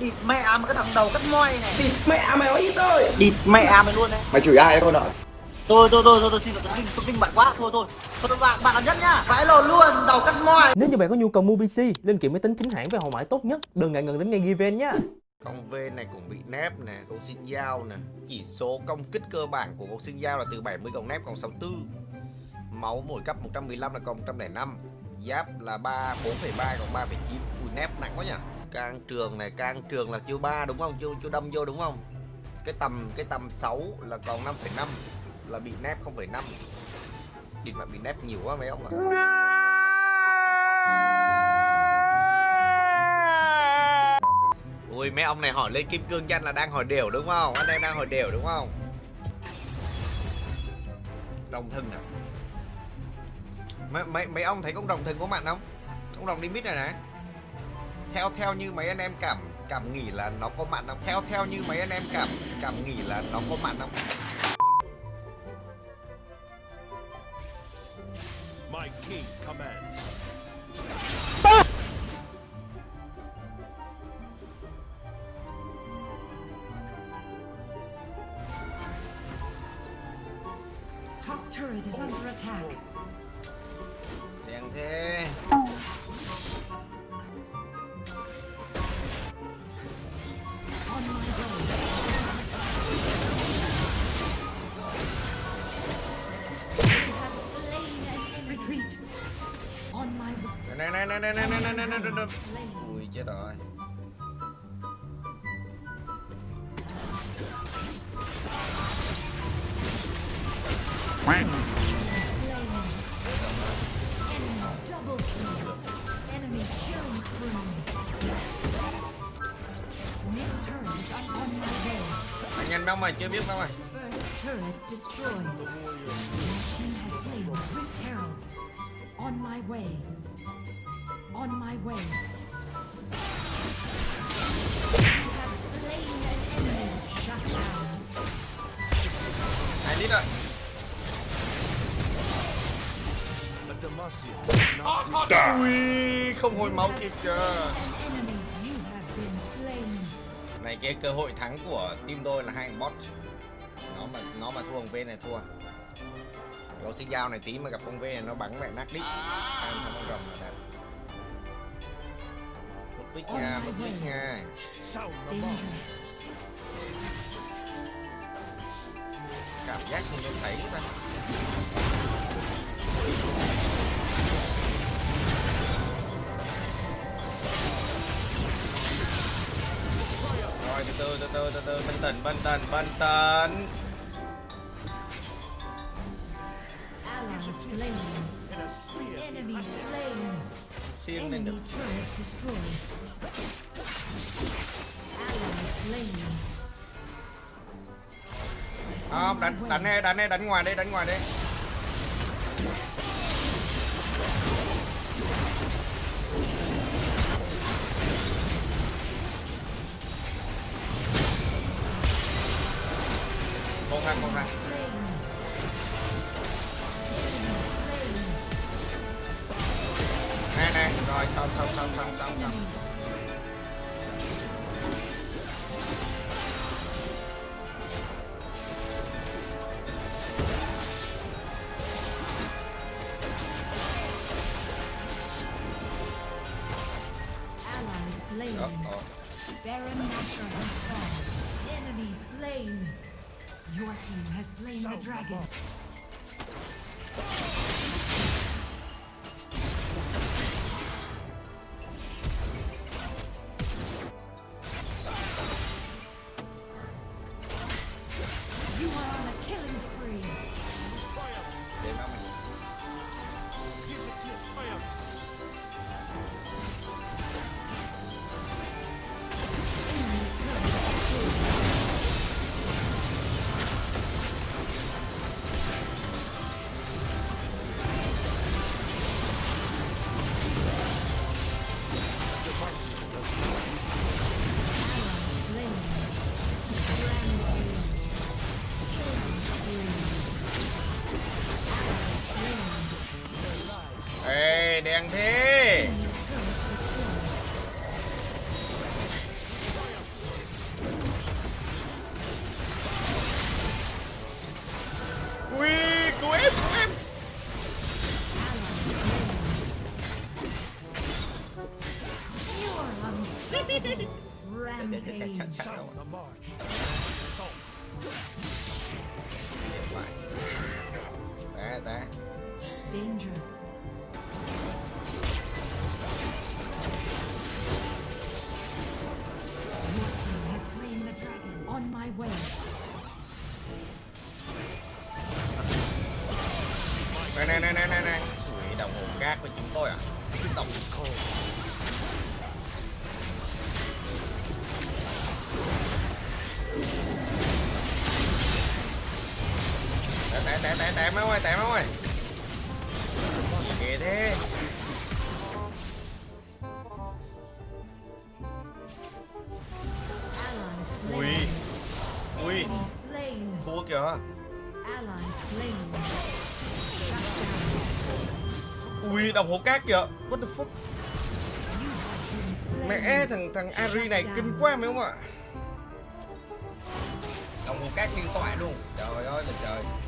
địt mẹ mà cái thằng đầu cắt moi này. Địt mẹ mày nói ít thôi. Địt mẹ mày luôn đấy. Mày chửi ai đấy con ạ? thôi thôi thôi thôi tôi xin lỗi tôi vinh bạn quá. Thôi thôi. Thôi bạn bạn là nhất nhá. Vãi lồn luôn đầu cắt moi. Nếu như bạn có nhu cầu mua PC, linh kiện máy tính chính hãng với hậu mãi tốt nhất, đừng ngại ngần đến ngay Given nhé. Con V này cũng bị nép nè, con xin dao nè. Chỉ số công kích cơ bản của con xin dao là từ 70 còn nép còn 64 Máu mỗi cấp 115 là còn 105 Giáp là 3, 4,3 còn 3,9 Ui nép nặng quá nhỉ Can trường này, can trường là chiêu 3 đúng không? Chiêu, chiêu đâm vô đúng không? Cái tầm cái tầm 6 là còn 5,5 Là bị nép 0,5 Địt mà bị nép nhiều quá mấy ông ạ Ui mấy ông này hỏi lên kim cương danh là đang hỏi đều đúng không? Anh em đang hỏi đều đúng không? Đồng thân à? Mấy, mấy, mấy ông thấy con đồng thân có mạnh không? Con đồng đi mít này này theo theo như mấy anh em cảm cảm nghĩ là nó có mặn không? Theo theo như mấy anh em cảm cảm nghĩ là nó có mặn không? My king commands. Top turret is under attack. này này này này này này này ui chết rồi anh nhanh đâu mày chưa biết đâu mày On my way. On my way. Hai lít Demacia. Ui không hồi máu kịp slain. Này cái cơ hội thắng của team tôi là hai bot. Nó mà nó mà thua con V này thua. Có xin dao này tí mà gặp con V này nó bắn mẹ nát đít. Ăn con rồng là đẹp Bích nha, the alarm. Danger. Cảm giác như tôi thấy ta Rồi từ từ từ từ từ từ bình tĩnh bình tĩnh bình tĩnh. Enemy slain. Enemy turret destroyed. Không, đánh đánh đây, đánh đây, đánh ngoài đây, đánh ngoài đây Con thằng, con thằng. Nè nè, rồi xong xong xong xong xong xong. Ờ. Baron Nashor has fallen. Enemy slain. Your team has slain the dragon. แดงเท่อุ้ยกูเอฟกูเอฟเดี๋ยวจะแข่งขันแล้ว té té té té té ơi té mấy ơi gì ghê thế ui ui thua kìa ui đồng hồ cát kìa what the fuck mẹ thằng thằng Ari này kinh quá mấy không ạ đồng hồ cát liên tọa luôn trời ơi là trời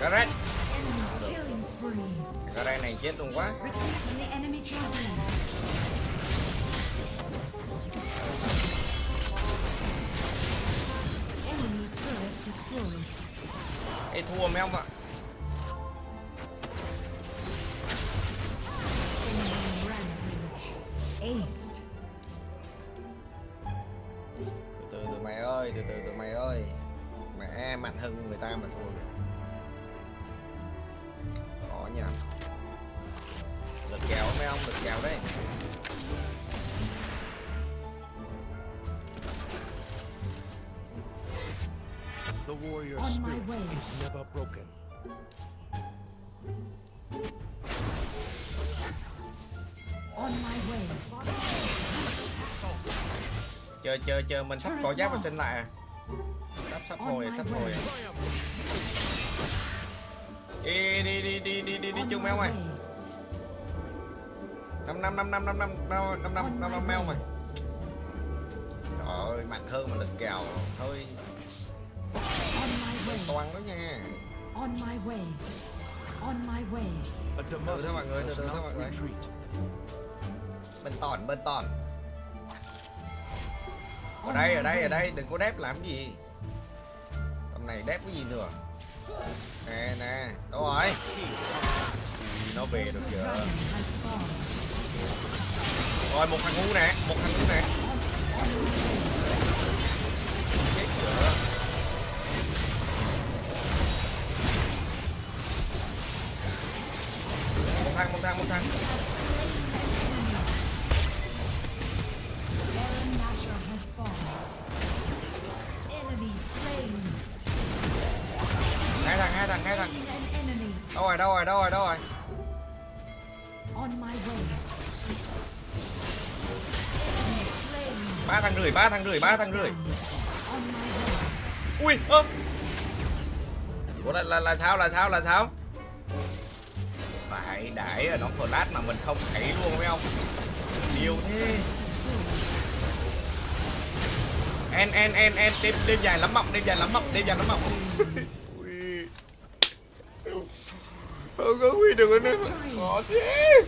Garret Garret này chết luôn quá. Ê thua mấy ông ạ? à? Spirit way. is never broken. On my way. chờ chờ chờ mình sắp có giáp và sinh lại à sắp sắp On hồi my sắp way. hồi đi đi đi đi đi đi đi On chung ơi way. năm năm năm năm năm năm năm năm năm On năm way. ơi trời ơi mạnh hơn mà lực kèo thôi On my way. toan đó nha On my way. On my way. A Demacia mọi người, từ từ thôi mọi người. retreat. bên tòn bên tòn ở đây ở đây ở đây đừng có đép làm gì tầm này đép cái gì nữa nè nè đâu rồi nó về được fallen. rồi một thằng ngu nè một thằng ngu nè chết chưa has fallen. Enemy slain. hai thằng hai thằng hai thằng đâu rồi đâu rồi đâu rồi đâu rồi ba thằng rưỡi ba thằng rưỡi ba thằng rưỡi ui ơ Ủa là, là, là sao là sao là sao phải để ở nó flash mà mình không thấy luôn, phải không? Nhiều thế. En en en en đêm đêm dài lắm mộng đêm dài lắm mộng đêm dài lắm mộng không có huy được nữa khó thế.